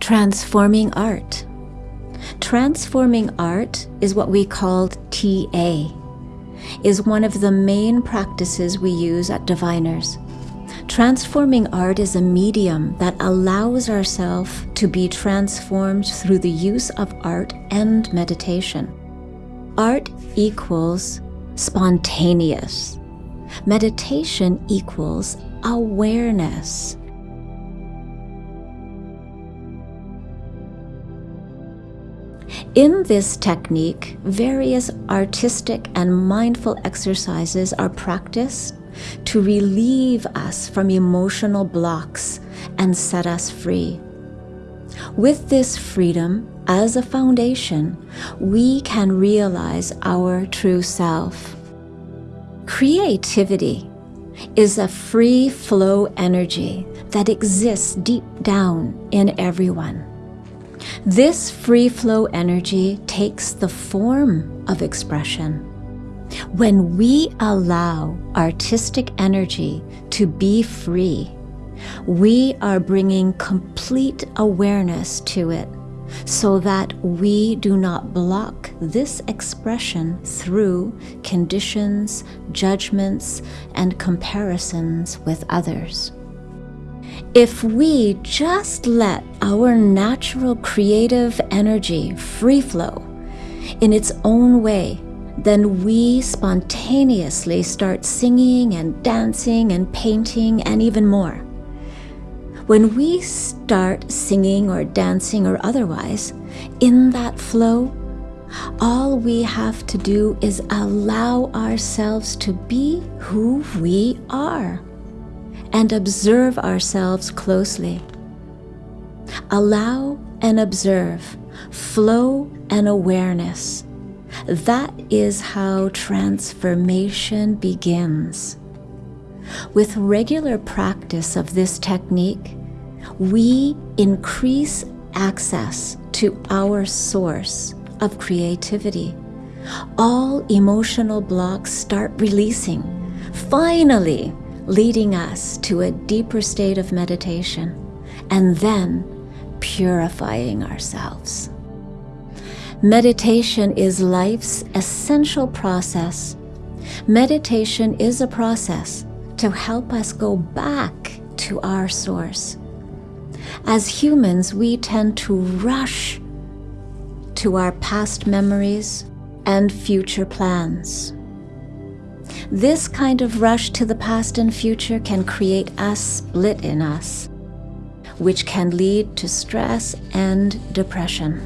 Transforming art. Transforming art is what we called TA, is one of the main practices we use at Diviners. Transforming art is a medium that allows ourselves to be transformed through the use of art and meditation. Art equals spontaneous. Meditation equals awareness. In this technique, various artistic and mindful exercises are practiced to relieve us from emotional blocks and set us free. With this freedom as a foundation, we can realize our true self. Creativity is a free flow energy that exists deep down in everyone. This free flow energy takes the form of expression. When we allow artistic energy to be free, we are bringing complete awareness to it so that we do not block this expression through conditions, judgments, and comparisons with others. If we just let our natural creative energy free flow in its own way, then we spontaneously start singing and dancing and painting and even more. When we start singing or dancing or otherwise, in that flow, all we have to do is allow ourselves to be who we are and observe ourselves closely. Allow and observe, flow and awareness. That is how transformation begins. With regular practice of this technique, we increase access to our source of creativity. All emotional blocks start releasing. Finally, leading us to a deeper state of meditation, and then purifying ourselves. Meditation is life's essential process. Meditation is a process to help us go back to our source. As humans, we tend to rush to our past memories and future plans. This kind of rush to the past and future can create a split in us, which can lead to stress and depression.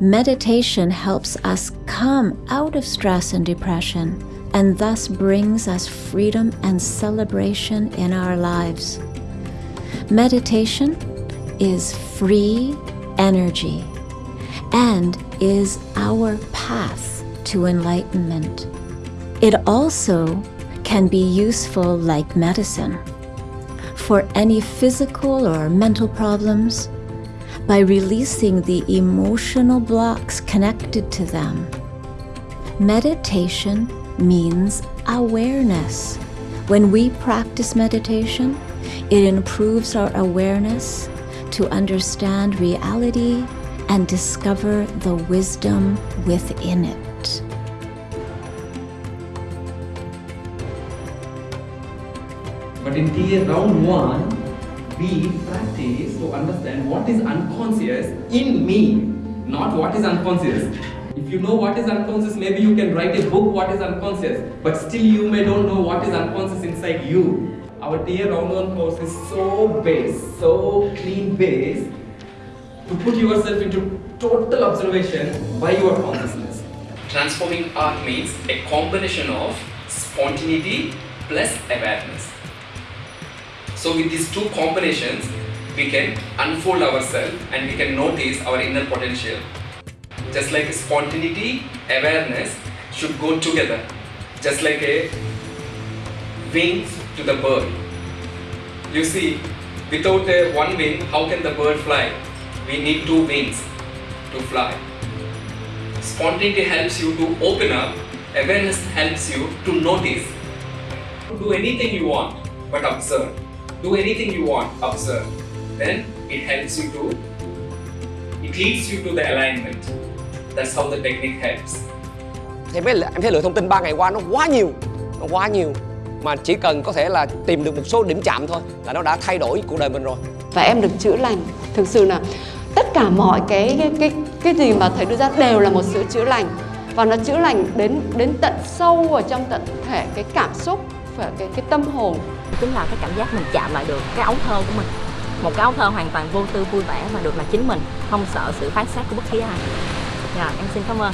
Meditation helps us come out of stress and depression and thus brings us freedom and celebration in our lives. Meditation is free energy and is our path to enlightenment. It also can be useful like medicine for any physical or mental problems by releasing the emotional blocks connected to them. Meditation means awareness. When we practice meditation, it improves our awareness to understand reality and discover the wisdom within it. But in TA round one, we practice to understand what is unconscious in me, not what is unconscious. If you know what is unconscious, maybe you can write a book what is unconscious, but still you may don't know what is unconscious inside you. Our TA round one course is so base, so clean base to put yourself into total observation by your consciousness. Transforming art means a combination of spontaneity plus awareness. So with these two combinations, we can unfold ourselves and we can notice our inner potential. Just like spontaneity, awareness should go together. Just like a wings to the bird. You see, without a one wing, how can the bird fly? We need two wings to fly. Spontaneity helps you to open up, awareness helps you to notice. To do anything you want, but observe. Do anything you want, observe. Then it helps you to, it leads you to the alignment. That's how the technique helps. em thấy, em thấy lượng thông tin 3 ngày qua nó quá nhiều nó quá nhiều mà chỉ cần có thể là tìm được một số điểm chạm thôi là nó đã thay đổi cuộc đời mình rồi và em được chữa lành thực sự là tất cả mọi cái cái cái, cái gì mà thầy đưa ra đều là một sự chữa lành và nó chữa lành đến đến tận sâu ở trong tận thể cái cảm xúc và cái cái tâm hồn. Chính là cái cảm giác mình chạm lại được cái ấu thơ của mình. Một cái ấu thơ hoàn toàn vô tư, vui vẻ mà được là chính mình, không sợ sự phán xét của bất kỳ ai. Dạ em xin cảm ơn.